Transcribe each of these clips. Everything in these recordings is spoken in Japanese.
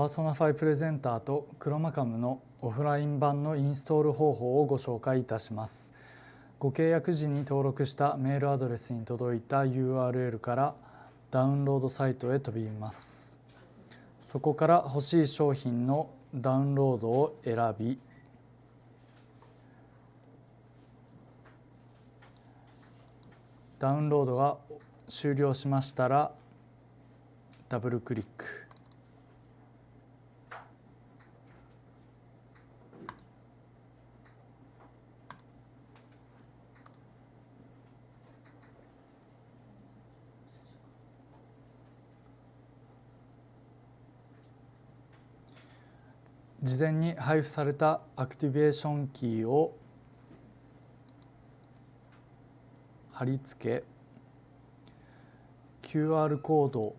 パーソナファイプレゼンターとクロマカムのオフライン版のインストール方法をご紹介いたします。ご契約時に登録したメールアドレスに届いた URL からダウンロードサイトへ飛びます。そこから欲しい商品のダウンロードを選びダウンロードが終了しましたらダブルクリック事前に配布されたアクティベーションキーを貼り付け QR コード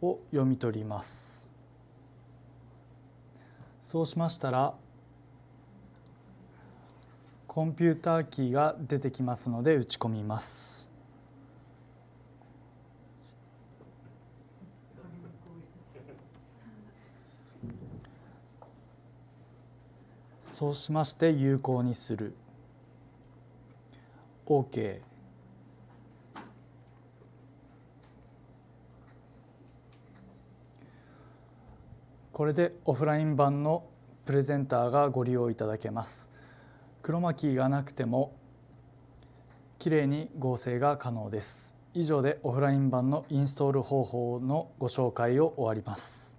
を読み取ります。そうしましたらコンピューターキーが出てきますので打ち込みます。そうしまして有効にする。OK これでオフライン版のプレゼンターがご利用いただけます。クロマキーがなくてもきれいに合成が可能です。以上でオフライン版のインストール方法のご紹介を終わります。